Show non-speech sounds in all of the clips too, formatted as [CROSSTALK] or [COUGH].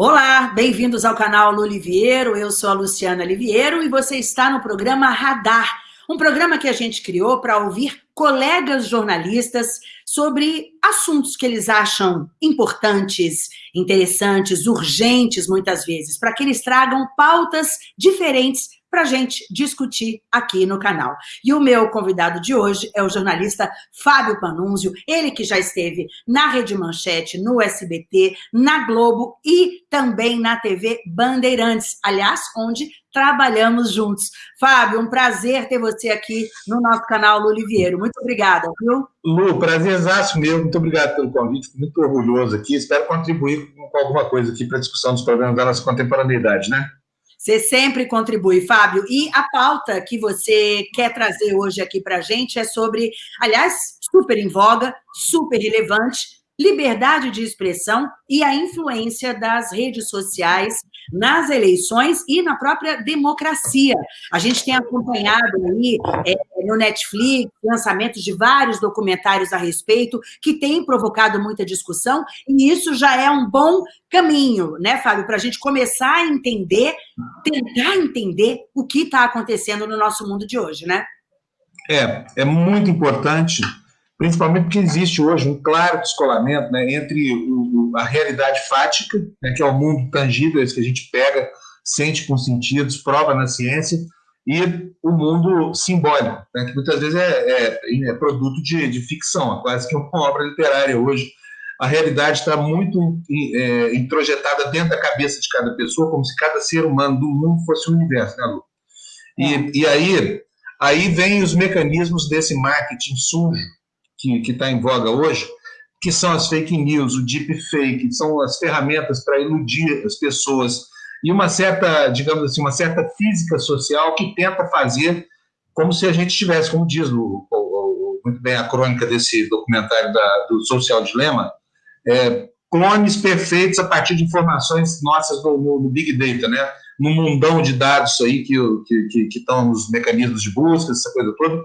Olá, bem-vindos ao canal Luliviero, eu sou a Luciana Liviero e você está no programa Radar, um programa que a gente criou para ouvir colegas jornalistas sobre assuntos que eles acham importantes, interessantes, urgentes muitas vezes, para que eles tragam pautas diferentes para a gente discutir aqui no canal. E o meu convidado de hoje é o jornalista Fábio Panunzio, ele que já esteve na Rede Manchete, no SBT, na Globo e também na TV Bandeirantes, aliás, onde trabalhamos juntos. Fábio, um prazer ter você aqui no nosso canal Lu Oliveiro. Muito obrigada, viu? Lu, prazerzaço meu. Muito obrigado pelo convite. Muito orgulhoso aqui. Espero contribuir com alguma coisa aqui para a discussão dos problemas da nossa contemporaneidade, né? Você sempre contribui, Fábio. E a pauta que você quer trazer hoje aqui para a gente é sobre, aliás, super em voga, super relevante, liberdade de expressão e a influência das redes sociais nas eleições e na própria democracia. A gente tem acompanhado aí é, no Netflix lançamentos de vários documentários a respeito que têm provocado muita discussão e isso já é um bom caminho, né, Fábio, para a gente começar a entender, tentar entender o que está acontecendo no nosso mundo de hoje, né? É, é muito importante principalmente porque existe hoje um claro descolamento né, entre o, a realidade fática, né, que é o mundo tangível, esse que a gente pega, sente com sentidos, prova na ciência, e o mundo simbólico, né, que muitas vezes é, é, é produto de, de, ficção, é quase que uma obra literária hoje. A realidade está muito é, introjetada dentro da cabeça de cada pessoa, como se cada ser humano do mundo fosse um universo, né, Lu? E, é. e aí, aí vem os mecanismos desse marketing sujo, que está em voga hoje, que são as fake news, o deepfake, são as ferramentas para iludir as pessoas e uma certa, digamos assim, uma certa física social que tenta fazer como se a gente tivesse, como diz o, o, o, muito bem a crônica desse documentário da, do Social Dilema, é, clones perfeitos a partir de informações nossas no, Big Data, né? no mundão de dados aí que, que, que, que estão nos mecanismos de busca, essa coisa toda,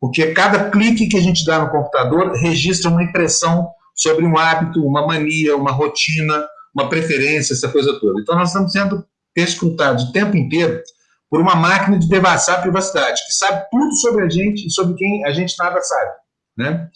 porque cada clique que a gente dá no computador registra uma impressão sobre um hábito, uma mania, uma rotina, uma preferência, essa coisa toda. Então, nós estamos sendo escrutados o tempo inteiro por uma máquina de devassar a privacidade, que sabe tudo sobre a gente e sobre quem a gente nada sabe. Né?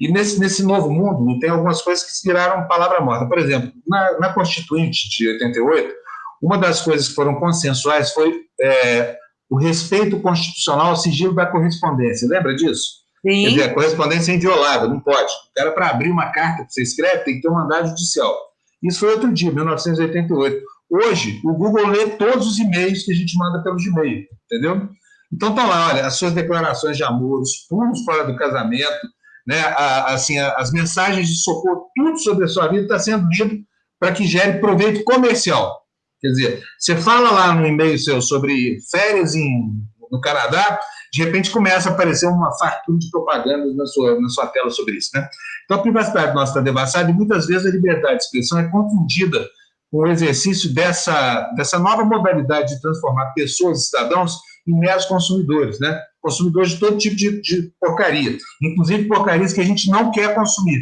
E nesse, nesse novo mundo, tem algumas coisas que se viraram palavra morta. Por exemplo, na, na Constituinte de 88, uma das coisas que foram consensuais foi é, o respeito constitucional ao sigilo da correspondência. Lembra disso? Sim. Quer dizer, a correspondência é inviolável, não pode. O cara, para abrir uma carta que você escreve, tem que ter um mandado judicial. Isso foi outro dia, 1988. Hoje, o Google lê todos os e-mails que a gente manda pelo Gmail, entendeu? Então, tá lá, olha, as suas declarações de amor, os pulos fora do casamento, né, a, assim, a, as mensagens de socorro, tudo sobre a sua vida está sendo lido para que gere proveito comercial. Quer dizer, você fala lá no e-mail seu sobre férias em, no Canadá, de repente começa a aparecer uma fartura de propaganda na sua, na sua tela sobre isso. Né? Então a privacidade nossa está devassada e muitas vezes a liberdade de expressão é confundida com o exercício dessa, dessa nova modalidade de transformar pessoas cidadãos em meros consumidores, né? consumidores de todo tipo de, de porcaria, inclusive porcarias que a gente não quer consumir.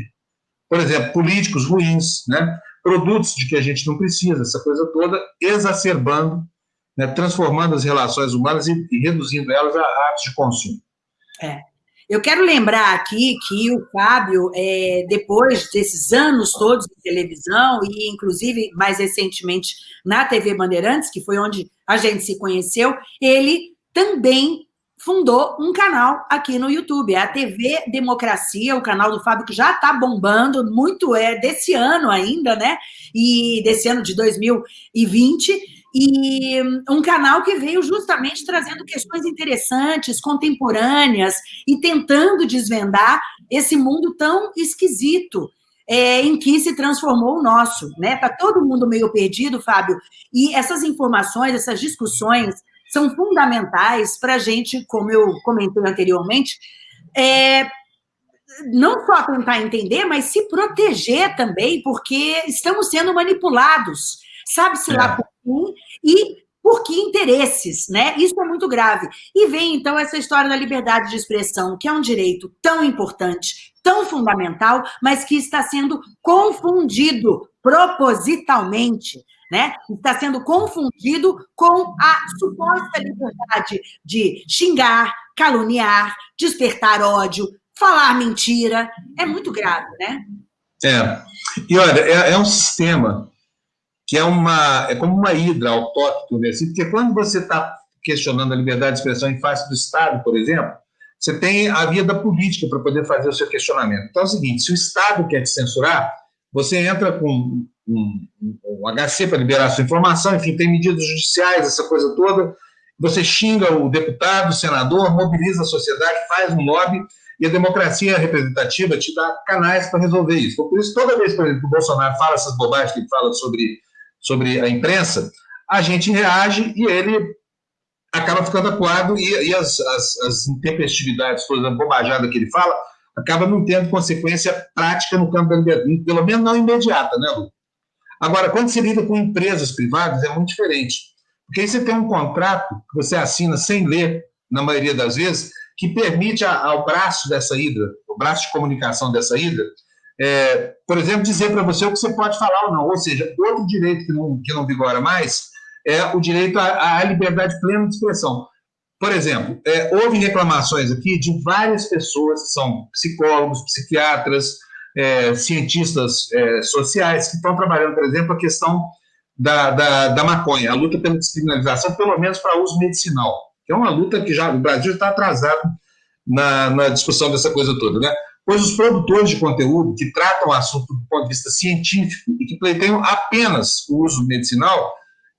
Por exemplo, políticos ruins, né? Produtos de que a gente não precisa, essa coisa toda, exacerbando, né, transformando as relações humanas e, e reduzindo elas a atos de consumo. É. Eu quero lembrar aqui que o Fábio, é, depois desses anos todos de televisão, e inclusive mais recentemente na TV Bandeirantes, que foi onde a gente se conheceu, ele também fundou um canal aqui no YouTube, é a TV Democracia, o canal do Fábio que já está bombando, muito é desse ano ainda, né? E desse ano de 2020, e um canal que veio justamente trazendo questões interessantes, contemporâneas, e tentando desvendar esse mundo tão esquisito é, em que se transformou o nosso, né? Tá todo mundo meio perdido, Fábio, e essas informações, essas discussões são fundamentais para a gente, como eu comentei anteriormente, é, não só tentar entender, mas se proteger também, porque estamos sendo manipulados, sabe-se é. lá por quem e por que interesses, né? Isso é muito grave. E vem, então, essa história da liberdade de expressão, que é um direito tão importante, tão fundamental, mas que está sendo confundido propositalmente né? Está sendo confundido com a suposta liberdade de xingar, caluniar, despertar ódio, falar mentira. É muito grave, né? É. E olha, é, é um sistema que é uma é como uma hidra autóctone, assim, porque quando você está questionando a liberdade de expressão em face do Estado, por exemplo, você tem a via da política para poder fazer o seu questionamento. Então é o seguinte: se o Estado quer te censurar, você entra com um, um, HC para liberar sua informação, enfim, tem medidas judiciais, essa coisa toda. Você xinga o deputado, o senador, mobiliza a sociedade, faz um lobby, e a democracia representativa te dá canais para resolver isso. Então, por isso, toda vez, por exemplo, que o Bolsonaro fala essas bobagens que ele fala sobre, sobre a imprensa, a gente reage e ele acaba ficando acuado e, e as, as, as intempestividades, toda a bobajada que ele fala, acaba não tendo consequência prática no campo da liberdade, pelo menos não imediata, né, Lu? Agora, quando se lida com empresas privadas, é muito diferente. Porque aí você tem um contrato que você assina sem ler, na maioria das vezes, que permite ao braço dessa hidra, o braço de comunicação dessa hidra, é, por exemplo, dizer para você o que você pode falar ou não. Ou seja, outro direito que não, que não vigora mais é o direito à, à liberdade plena de expressão. Por exemplo, é, houve reclamações aqui de várias pessoas que são psicólogos, psiquiatras, é, cientistas é, sociais que estão trabalhando, por exemplo, a questão da, da, da maconha, a luta pela descriminalização, pelo menos para uso medicinal, que é uma luta que já o Brasil está atrasado na, na discussão dessa coisa toda, né? Pois os produtores de conteúdo que tratam o assunto do ponto de vista científico e que pleiteiam apenas o uso medicinal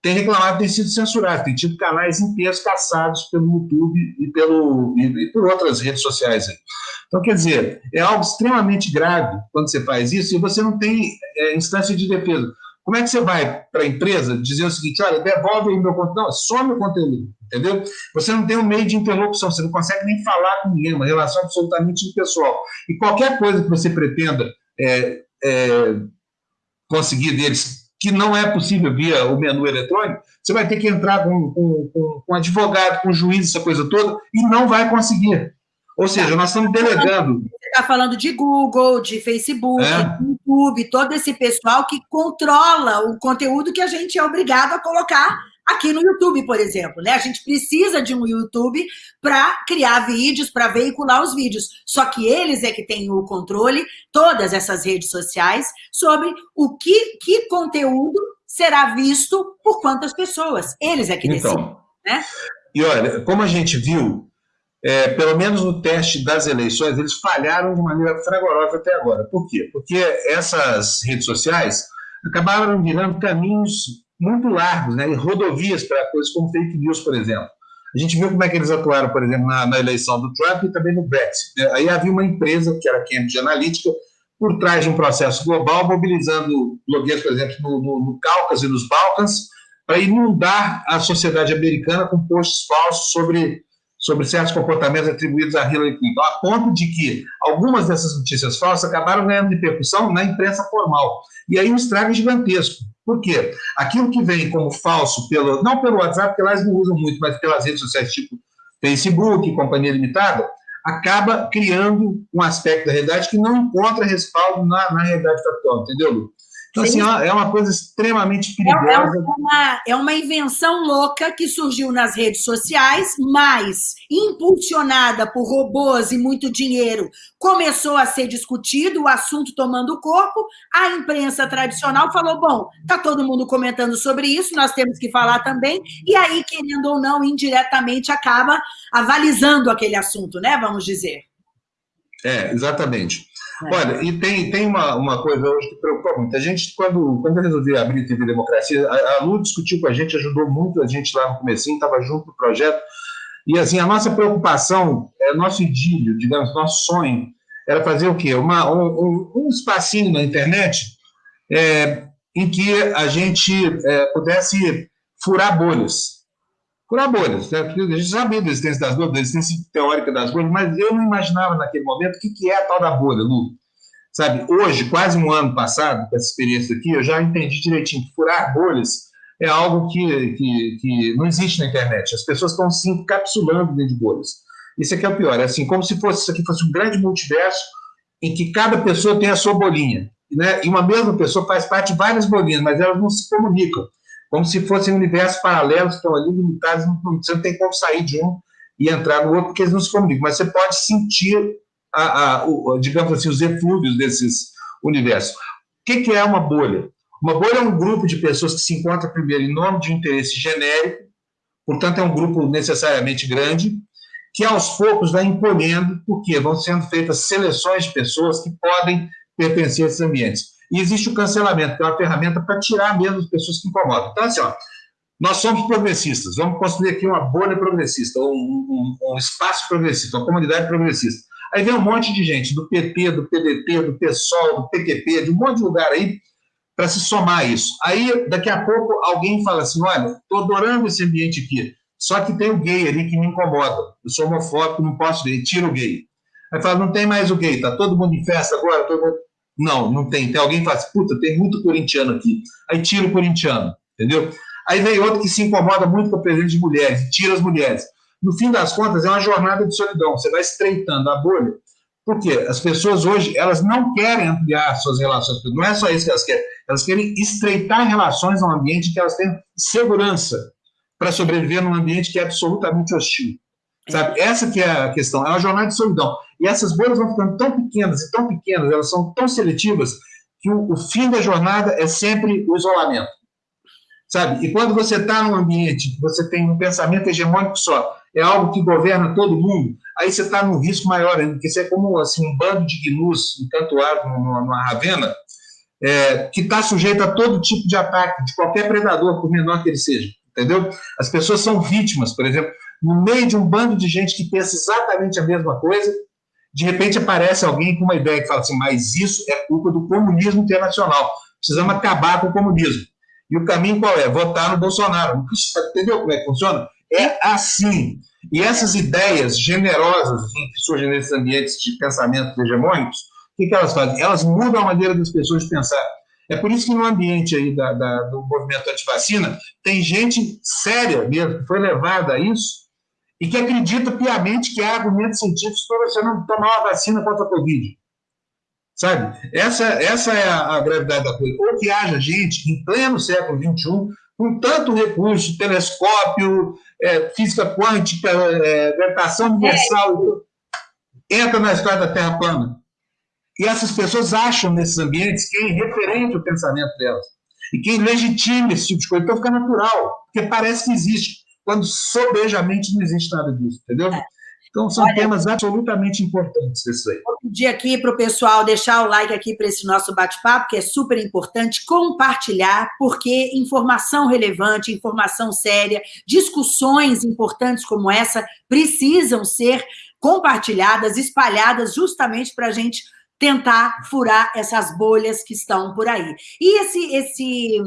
tem reclamado ter sido censurado, tem tido canais inteiros caçados pelo YouTube e, pelo, e, e por outras redes sociais. Então, quer dizer, é algo extremamente grave quando você faz isso e você não tem é, instância de defesa. Como é que você vai para a empresa dizer o seguinte, olha, devolve aí meu conteúdo, não, some o conteúdo, entendeu? Você não tem um meio de interlocução, você não consegue nem falar com ninguém, uma relação absolutamente impessoal. E qualquer coisa que você pretenda é, é, conseguir deles que não é possível via o menu eletrônico, você vai ter que entrar com, com, com, com advogado, com juiz, essa coisa toda, e não vai conseguir. Ou seja, nós estamos delegando. Você está falando de Google, de Facebook, é. YouTube, todo esse pessoal que controla o conteúdo que a gente é obrigado a colocar aqui no YouTube, por exemplo, né? A gente precisa de um YouTube para criar vídeos, para veicular os vídeos. Só que eles é que têm o controle, todas essas redes sociais, sobre o que, que conteúdo será visto por quantas pessoas. Eles é que então, decidem, né? E olha, como a gente viu, é, pelo menos no teste das eleições, eles falharam de maneira fragorosa até agora. Por quê? Porque essas redes sociais acabaram virando caminhos muito largos, né, rodovias para coisas como fake news, por exemplo. A gente viu como é que eles atuaram, por exemplo, na, na eleição do Trump e também no Brexit. Né? Aí havia uma empresa, que era a Cambridge Analytica, por trás de um processo global, mobilizando blogueiros, por exemplo, no, no, no Cáucaso e nos Balcãs, para inundar a sociedade americana com posts falsos sobre, sobre certos comportamentos atribuídos a Hillary Clinton, a ponto de que algumas dessas notícias falsas acabaram ganhando repercussão na imprensa formal. E aí um estrago gigantesco. Por quê? Aquilo que vem como falso, pelo, não pelo WhatsApp, porque lá eles não usam muito, mas pelas redes sociais tipo Facebook, Companhia Limitada, acaba criando um aspecto da realidade que não encontra respaldo na, na realidade factual, entendeu, Lu? Então, assim, é uma coisa extremamente é, é perigosa. É uma, é uma invenção louca que surgiu nas redes sociais, mas impulsionada por robôs e muito dinheiro, começou a ser discutido, o assunto tomando corpo. A imprensa tradicional falou: bom, está todo mundo comentando sobre isso, nós temos que falar também. E aí, querendo ou não, indiretamente acaba avalizando aquele assunto, né? Vamos dizer. É, exatamente. É. Olha, e tem, tem uma, uma coisa hoje que preocupa muito. A gente, quando, quando eu resolvi abrir TV Democracia, a, a Lu discutiu com a gente, ajudou muito a gente lá no comecinho, estava junto no projeto. E assim, a nossa preocupação, é nosso idílio, digamos, nosso sonho, era fazer o quê? Uma, um, um espacinho na internet é, em que a gente é, pudesse furar bolhas. Furar bolhas. Né? A gente sabia da existência das bolhas, da existência teórica das bolhas, mas eu não imaginava naquele momento o que, que é a tal da bolha, Lu. Sabe, hoje, quase um ano passado, com essa experiência aqui, eu já entendi direitinho que furar bolhas é algo que, que, que não existe na internet. As pessoas estão se encapsulando dentro de bolhas. Isso aqui é o pior. É assim, como se fosse, isso aqui fosse um grande multiverso em que cada pessoa tem a sua bolinha. Né? E uma mesma pessoa faz parte de várias bolinhas, mas elas não se comunicam. Como se fossem universos paralelos estão ali limitados, você não tem como sair de um e entrar no outro, porque eles não se comunicam, mas você pode sentir, a, a, o, digamos assim, os eflúvios desses universos. O que, que é uma bolha? Uma bolha é um grupo de pessoas que se encontram primeiro em nome de um interesse genérico, portanto, é um grupo necessariamente grande, que aos poucos vai encolhendo, porque vão sendo feitas seleções de pessoas que podem pertencer a esses ambientes. E existe o cancelamento, que é uma ferramenta para tirar mesmo as pessoas que incomodam. Então, assim, ó, nós somos progressistas, vamos construir aqui uma bolha progressista, um, um, um, espaço progressista, uma comunidade progressista. Aí vem um monte de gente do PT, do PDT, do PSOL, do PQP, de um monte de lugar aí, para se somar a isso. Aí, daqui a pouco, alguém fala assim: olha, estou adorando esse ambiente aqui, só que tem o gay ali que me incomoda. Eu sou homofóbico, não posso ver, tira o gay. Aí fala: não tem mais o gay, tá todo mundo em festa agora? Todo mundo... Não, não tem. Tem alguém que fala assim: puta, tem muito corintiano aqui. Aí tira o corintiano, entendeu? Aí vem outro que se incomoda muito com a presença de mulheres, tira as mulheres. No fim das contas, é uma jornada de solidão. Você vai estreitando a bolha. Por quê? As pessoas hoje, elas não querem ampliar suas relações. Não é só isso que elas querem. Elas querem estreitar relações num ambiente que elas tenham segurança para sobreviver num ambiente que é absolutamente hostil. Sabe? Essa que é a questão. É uma jornada de solidão. E essas bolhas vão ficando tão pequenas e tão pequenas, elas são tão seletivas, que o, o fim da jornada é sempre o isolamento sabe? E quando você está num ambiente, você tem um pensamento hegemônico só, é algo que governa todo mundo, aí você está num risco maior ainda, porque você é como assim, um bando de gnus encantoado numa ravena, é, que está sujeito a todo tipo de ataque, de qualquer predador, por menor que ele seja, entendeu? As pessoas são vítimas, por exemplo, no meio de um bando de gente que pensa exatamente a mesma coisa, de repente aparece alguém com uma ideia que fala assim, mas isso é culpa do comunismo internacional, precisamos acabar com o comunismo. E o caminho qual é? Votar no Bolsonaro. Entendeu como é que funciona? É assim. E essas ideias generosas que surgem nesses ambientes de pensamentos hegemônicos, o que, que elas fazem? Elas mudam a maneira das pessoas de pensar. É por isso que no ambiente aí da, da, do movimento antivacina tem gente séria mesmo, que foi levada a isso, e que acredita piamente que há argumentos científicos para você não tomar uma vacina contra a Covid. Sabe? Essa, essa é a, a gravidade da coisa. Ou que haja gente em pleno século XXI com tanto recurso, telescópio, é, física quântica, é, gravitação universal, é. entra na história da Terra plana. E essas pessoas acham nesses ambientes quem referente o pensamento delas. E quem legitima esse tipo de coisa. Então fica natural, porque parece que existe, quando sobejamente não existe nada disso, entendeu? É. Então, são Olha, temas absolutamente importantes esses aí. Vou pedir aqui para o pessoal deixar o like aqui para esse nosso bate-papo, que é super importante, compartilhar, porque informação relevante, informação séria, discussões importantes como essa precisam ser compartilhadas, espalhadas, justamente para a gente tentar furar essas bolhas que estão por aí. E esse, esse,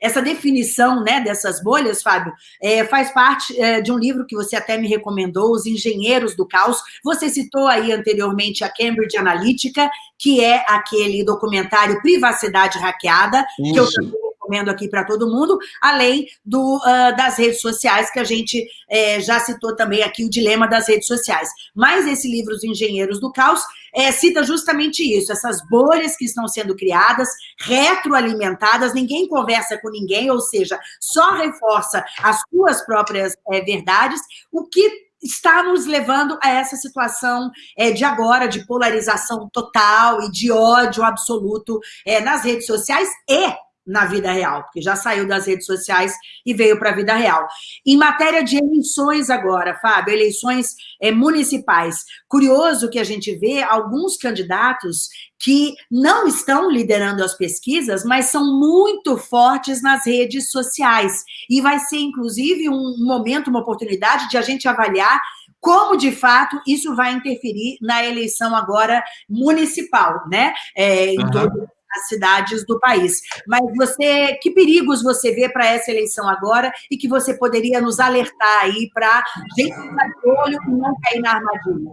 essa definição né, dessas bolhas, Fábio, é, faz parte é, de um livro que você até me recomendou, Os Engenheiros do Caos. Você citou aí anteriormente a Cambridge Analytica, que é aquele documentário Privacidade Hackeada, Isso. que eu recomendo aqui para todo mundo, além do, uh, das redes sociais, que a gente é, já citou também aqui, o dilema das redes sociais. Mas esse livro, Os Engenheiros do Caos, é, cita justamente isso, essas bolhas que estão sendo criadas, retroalimentadas, ninguém conversa com ninguém, ou seja, só reforça as suas próprias é, verdades, o que está nos levando a essa situação é, de agora, de polarização total e de ódio absoluto é, nas redes sociais e na vida real, porque já saiu das redes sociais e veio para a vida real. Em matéria de eleições agora, Fábio, eleições é, municipais, curioso que a gente vê alguns candidatos que não estão liderando as pesquisas, mas são muito fortes nas redes sociais. E vai ser, inclusive, um momento, uma oportunidade de a gente avaliar como de fato isso vai interferir na eleição agora municipal, né? É, em uhum. todo as cidades do país. Mas você, que perigos você vê para essa eleição agora e que você poderia nos alertar aí para gente ficar de olho e não cair na armadilha?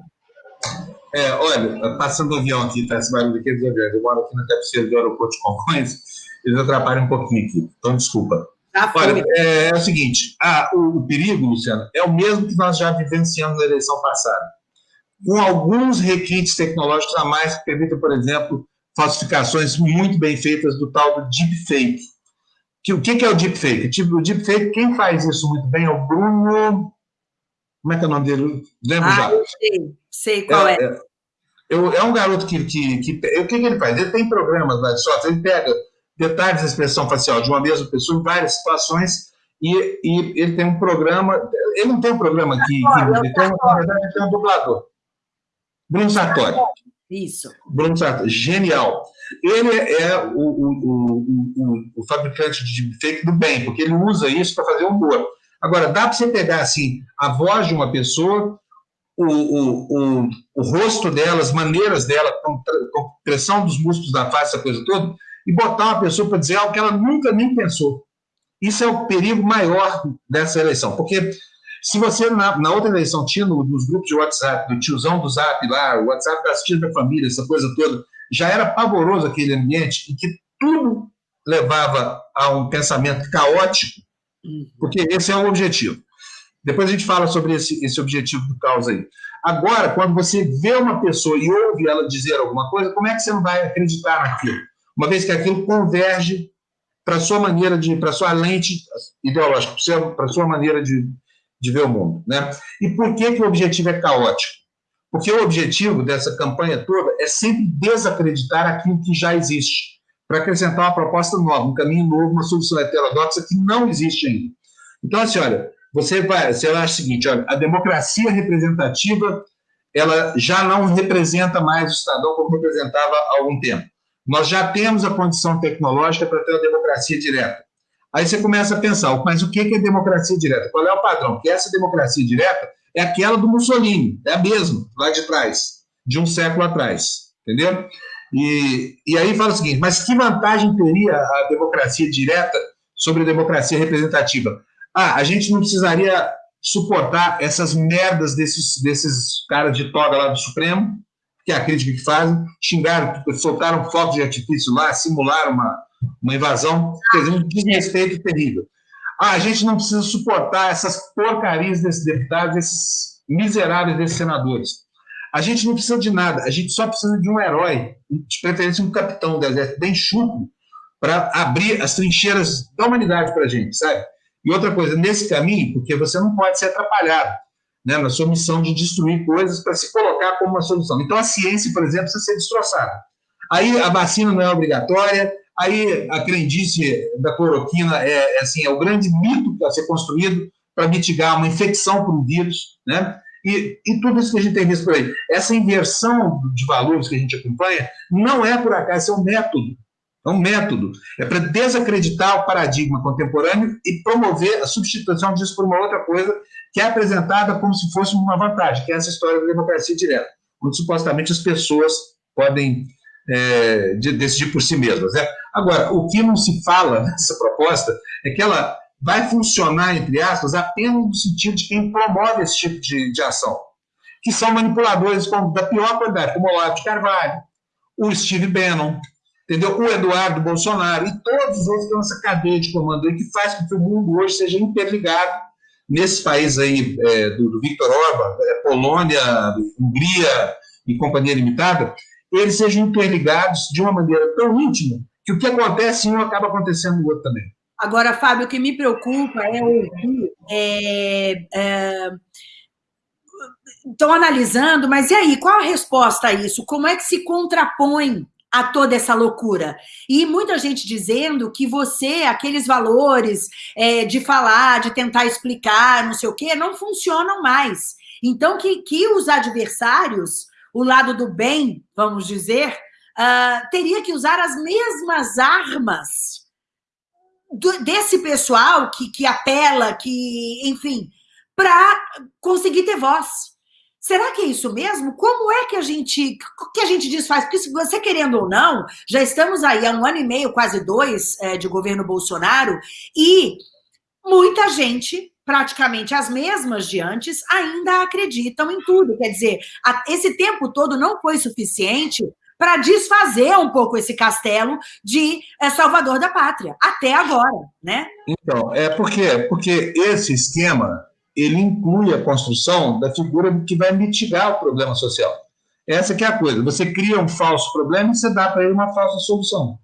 É, olha, passando o avião aqui, tá esse barulho aqui dos aviões. Eu moro aqui na cabeceira do aeroporto de Congonhas, eles atrapalham um pouquinho aqui, então desculpa. Olha, é, é, o seguinte, ah, o, o perigo, Luciano, é o mesmo que nós já vivenciamos na eleição passada. Com alguns requintes tecnológicos a mais que permitem, por exemplo, falsificações muito bem feitas do tal do deepfake, O que é o deepfake? Tipo, o deepfake, quem faz isso muito bem é o Bruno. Como é que é o nome dele? Lembro ah, já. Eu sei, sei qual é. É, é, é um garoto que, que, que. O que, que ele faz? Ele tem programas lá de software, ele pega detalhes da expressão facial de uma mesma pessoa em várias situações e, e ele tem um programa. Ele não tem um programa que. que ele tem, na verdade, ele tem um dublador. Bruno Sartori. Isso. Bruno Sartori, genial. Ele é o, o, o, o, fabricante de fake do bem, porque ele usa isso para fazer humor. Agora, dá para você pegar assim a voz de uma pessoa, o, o, o, o rosto dela, as maneiras dela, com, com pressão dos músculos da face, essa coisa toda, e botar uma pessoa para dizer algo que ela nunca nem pensou. Isso é o perigo maior dessa eleição, porque se você, na, na outra eleição, tinha no, nos grupos de WhatsApp, do tiozão do Zap lá, o WhatsApp das tias da família, essa coisa toda, já era pavoroso aquele ambiente em que tudo levava a um pensamento caótico, uhum. porque esse é o objetivo. Depois a gente fala sobre esse, esse objetivo do caos aí. Agora, quando você vê uma pessoa e ouve ela dizer alguma coisa, como é que você não vai acreditar naquilo? Uma vez que aquilo converge para a sua maneira de, para a sua lente ideológica, para a sua maneira de, de ver o mundo. Né? E por que, que o objetivo é caótico? Porque o objetivo dessa campanha toda é sempre desacreditar aquilo que já existe, para acrescentar uma proposta nova, um caminho novo, uma solução heterodoxa que não existe ainda. Então, assim, olha, você vai, você acha o seguinte, olha, a democracia representativa, ela já não representa mais o cidadão como representava há algum tempo. Nós já temos a condição tecnológica para ter uma democracia direta. Aí você começa a pensar, mas o que é democracia direta? Qual é o padrão? Porque essa democracia direta é aquela do Mussolini, é a mesma, lá de trás, de um século atrás, entendeu? E, e aí fala o seguinte, mas que vantagem teria a democracia direta sobre a democracia representativa? Ah, a gente não precisaria suportar essas merdas desses, desses caras de toga lá do Supremo, que é a crítica que fazem, xingaram, soltaram fogos de artifício lá, simularam uma, uma invasão, quer dizer, um desrespeito terrível. Ah, a gente não precisa suportar essas porcarias desses deputados, esses miseráveis desses senadores. A gente não precisa de nada, a gente só precisa de um herói, de preferência um capitão do exército bem chuco, para abrir as trincheiras da humanidade para a gente, sabe? E outra coisa, nesse caminho, porque você não pode ser atrapalhado né, na sua missão de destruir coisas para se colocar como uma solução. Então, a ciência, por exemplo, precisa ser destroçada. Aí a vacina não é obrigatória, Aí a crendice da cloroquina é, é, assim, é o grande mito a ser construído para mitigar uma infecção por um vírus, né? E, e, tudo isso que a gente tem visto por aí. Essa inversão de valores que a gente acompanha não é por acaso, é um método. É um método. É para desacreditar o paradigma contemporâneo e promover a substituição disso por uma outra coisa que é apresentada como se fosse uma vantagem, que é essa história da democracia direta, onde supostamente as pessoas podem é, de decidir por si mesmas. Né? Agora, o que não se fala [LAUGHS] nessa proposta é que ela vai funcionar, entre aspas, apenas no sentido de quem promove esse tipo de, de ação, que são manipuladores como, da pior qualidade, como o Olavo de Carvalho, o Steve Bannon, entendeu? o Eduardo Bolsonaro e todos os outros que essa cadeia de comando aí que faz com que o mundo hoje seja interligado nesses países aí é, do, do Viktor Orban, é, Polônia, Hungria e Companhia Limitada, eles sejam interligados de uma maneira tão íntima que o que acontece em um acaba acontecendo no outro também. Agora, Fábio, o que me preocupa é ouvir. É, é, estão analisando, mas e aí, qual a resposta a isso? Como é que se contrapõe a toda essa loucura. E muita gente dizendo que você, aqueles valores é, de falar, de tentar explicar, não sei o quê, não funcionam mais. Então, que, que os adversários o lado do bem, vamos dizer, uh, teria que usar as mesmas armas do, desse pessoal que, que apela, que, enfim, para conseguir ter voz. Será que é isso mesmo? Como é que a gente que a gente desfaz? Porque se você querendo ou não, já estamos aí há um ano e meio, quase dois, é, de governo Bolsonaro, e muita gente praticamente as mesmas de antes, ainda acreditam em tudo. Quer dizer, esse tempo todo não foi suficiente para desfazer um pouco esse castelo de eh, Salvador da Pátria, até agora, né? Então, é porque, porque esse esquema ele inclui a construção da figura que vai mitigar o problema social. Essa que é a coisa. Você cria um falso problema e você dá para ele uma falsa solução.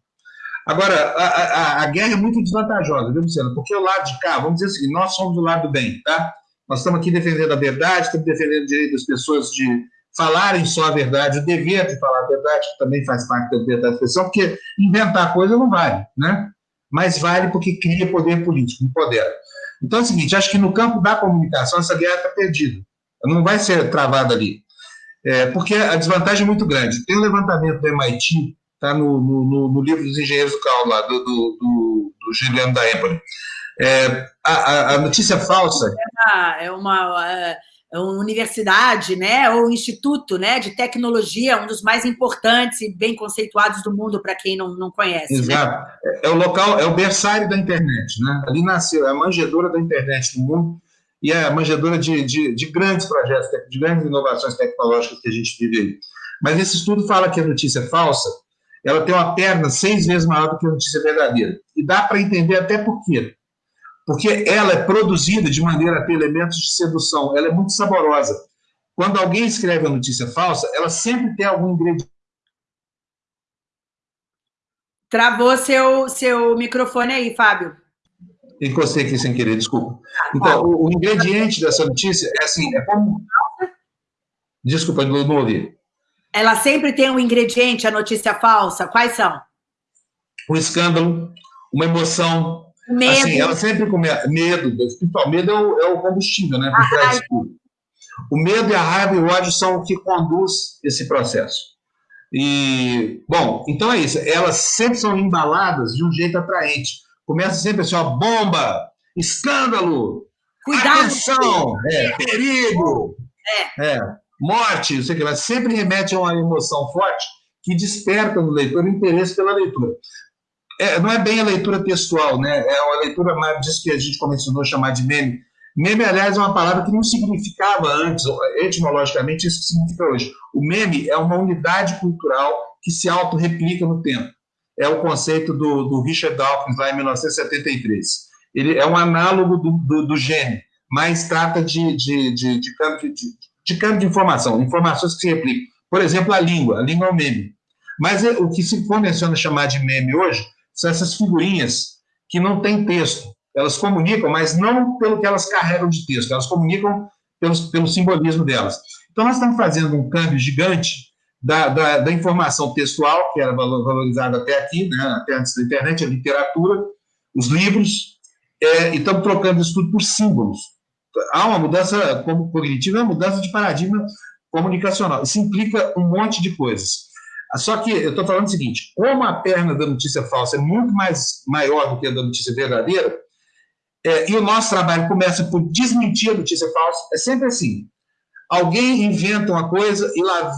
Agora, a, a, a, guerra é muito desvantajosa, viu, Luciano? Porque o lado de cá, vamos dizer seguinte, nós somos do lado do bem, tá? Nós estamos aqui defendendo a verdade, estamos defendendo o direito das pessoas de falarem só a verdade, o dever de falar a verdade, que também faz parte da liberdade de expressão, porque inventar coisa não vale, né? Mas vale porque cria poder político, empodera. Então é o seguinte, acho que no campo da comunicação essa guerra está perdida. Não vai ser travada ali. É, porque a desvantagem é muito grande. Tem um levantamento do MIT, está no, no, no, livro dos engenheiros do Cal, lá, do, do, do, do Juliano da Empoli. É, a, a, notícia falsa. É uma, é, é uma universidade, né, ou instituto né, de tecnologia, um dos mais importantes e bem conceituados do mundo, para quem não, não conhece. Né? Exato. Né? É o local, é o berçário da internet. Né? Ali nasceu, é a manjedora da internet no mundo e é a manjedora de, de, de grandes projetos, de grandes inovações tecnológicas que a gente vive aí. Mas esse estudo fala que a notícia é falsa ela tem uma perna seis vezes maior do que a notícia verdadeira. E dá para entender até por quê. Porque ela é produzida de maneira a ter elementos de sedução, ela é muito saborosa. Quando alguém escreve a notícia falsa, ela sempre tem algum ingrediente. Travou seu, seu microfone aí, Fábio. Encostei aqui sem querer, desculpa. Então, o, o ingrediente dessa notícia é assim, é como... Desculpa, não ouvi. Ela sempre tem um ingrediente, a notícia falsa. Quais são? Um escândalo, uma emoção. Medo. Assim, ela sempre começa. Medo, o medo é o, é o combustível, né? O medo e a raiva e o ódio são o que conduz esse processo. E, bom, então é isso. Elas sempre são embaladas de um jeito atraente. Começa sempre assim, ó, bomba, escândalo, Cuidado, atenção, é, perigo. É. é morte, não sei o que, mas sempre remete a uma emoção forte que desperta no leitor o interesse pela leitura. É, não é bem a leitura textual, né? é uma leitura mais disso que a gente a chamar de meme. Meme, aliás, é uma palavra que não significava antes, etimologicamente, isso que significa hoje. O meme é uma unidade cultural que se auto-replica no tempo. É o conceito do, do Richard Dawkins, lá em 1973. Ele é um análogo do, do, do gene, mas trata de, de, de, de, de de campo de informação, informações que se replicam. Por exemplo, a língua, a língua é um meme. Mas é, o que se convenciona chamar de meme hoje são essas figurinhas que não têm texto. Elas comunicam, mas não pelo que elas carregam de texto, elas comunicam pelo, pelo simbolismo delas. Então, nós estamos fazendo um câmbio gigante da, da, da informação textual, que era valorizada até aqui, né, até antes da internet, a literatura, os livros, é, e estamos trocando isso tudo por símbolos há uma mudança cognitiva, uma mudança de paradigma comunicacional. Isso implica um monte de coisas. Só que eu estou falando o seguinte: como a perna da notícia falsa é muito mais maior do que a da notícia verdadeira, é, e o nosso trabalho começa por desmentir a notícia falsa, é sempre assim. Alguém inventa uma coisa e lá,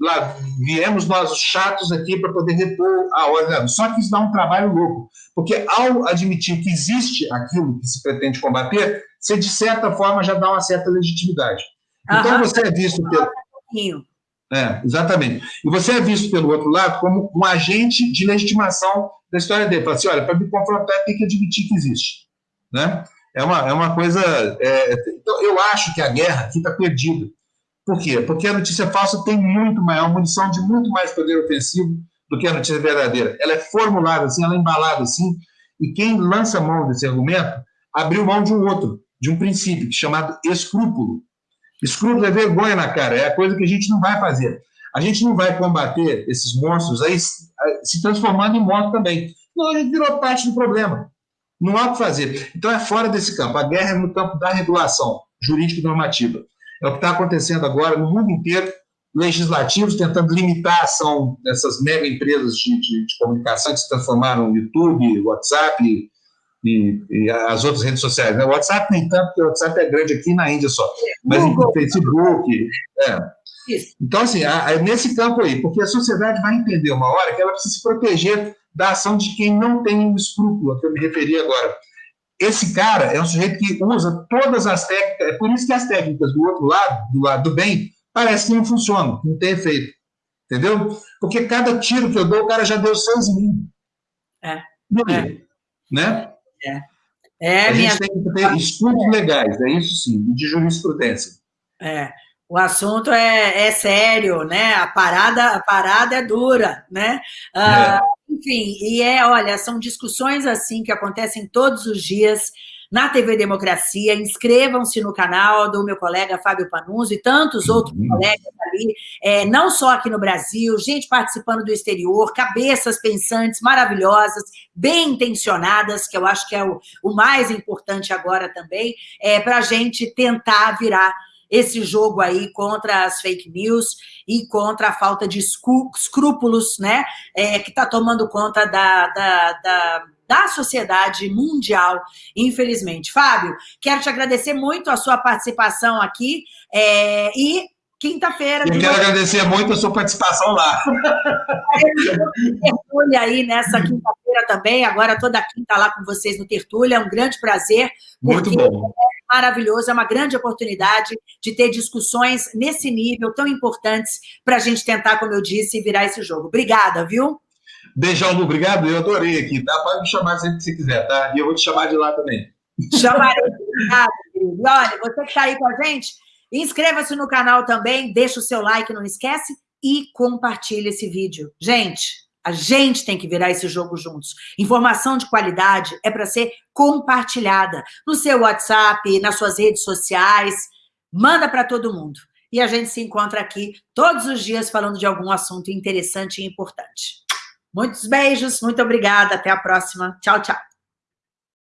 lá viemos nós os chatos aqui para poder repor a ordem. Só que isso dá um trabalho louco, porque ao admitir que existe aquilo que se pretende combater, você, de certa forma, já dá uma certa legitimidade. Então, você é visto pelo. É, exatamente. E você é visto pelo outro lado como um agente de legitimação da história dele. Fala assim: olha, para me confrontar, tem que admitir que existe. Né? É, uma, é uma coisa. É, então, eu acho que a guerra aqui está perdida. Por quê? Porque a notícia falsa tem muito maior, munição de muito mais poder ofensivo do que a notícia verdadeira. Ela é formulada assim, ela é embalada assim, e quem lança mão desse argumento abriu mão de um outro de um princípio chamado escrúpulo. Escrúpulo é vergonha na cara, é a coisa que a gente não vai fazer. A gente não vai combater esses monstros aí se transformando em morto também. Não, a gente virou parte do problema. Não há o que fazer. Então é fora desse campo. A guerra é no campo da regulação jurídica e normativa. É o que está acontecendo agora no mundo inteiro, legislativos tentando limitar a ação dessas mega empresas de, de, de comunicação que se transformaram no YouTube, WhatsApp, e, e, as outras redes sociais. Né? O WhatsApp nem tanto, porque o WhatsApp é grande aqui na Índia só, mas em Facebook. É. Então, assim, nesse campo aí, porque a sociedade vai entender uma hora que ela precisa se proteger da ação de quem não tem um escrúpulo, a que eu me referi agora. Esse cara é um sujeito que usa todas as técnicas, é por isso que as técnicas do outro lado, do lado do bem, parece que não funcionam, não tem efeito. Entendeu? Porque cada tiro que eu dou, o cara já deu seis em mim. É. é. Né? É. É, a minha... gente tem que ter estudos legais, é isso sim, de jurisprudência. É. O assunto é, é, sério, né? A parada, a parada é dura, né? Ah, é. Enfim, e é, olha, são discussões assim que acontecem todos os dias na TV Democracia. Inscrevam-se no canal do meu colega Fábio Panunzo e tantos outros uhum. colegas ali, é, não só aqui no Brasil, gente participando do exterior, cabeças pensantes maravilhosas, bem intencionadas, que eu acho que é o, o mais importante agora também, é, para a gente tentar virar esse jogo aí contra as fake news e contra a falta de escrúpulos, né, é, que está tomando conta da, da, da, da, sociedade mundial, infelizmente. Fábio, quero te agradecer muito a sua participação aqui é, e quinta-feira... Eu quero agradecer muito a sua participação lá. Tertúlia aí nessa quinta-feira também, agora toda quinta lá com vocês no Tertúlia, é um grande prazer. Muito bom maravilhoso, é uma grande oportunidade de ter discussões nesse nível tão importantes para a gente tentar, como eu disse, virar esse jogo. Obrigada, viu? Beijão, obrigado. Eu adorei aqui, tá? Pode me chamar sempre que você quiser, tá? E eu vou te chamar de lá também. Chamarei. Obrigada, querido. Olha, você que está aí com a gente, inscreva-se no canal também, deixa o seu like, não esquece, e compartilhe esse vídeo. Gente, a gente tem que virar esse jogo juntos. Informação de qualidade é para ser compartilhada no seu WhatsApp, nas suas redes sociais. Manda para todo mundo. E a gente se encontra aqui todos os dias falando de algum assunto interessante e importante. Muitos beijos, muito obrigada. Até a próxima. Tchau, tchau.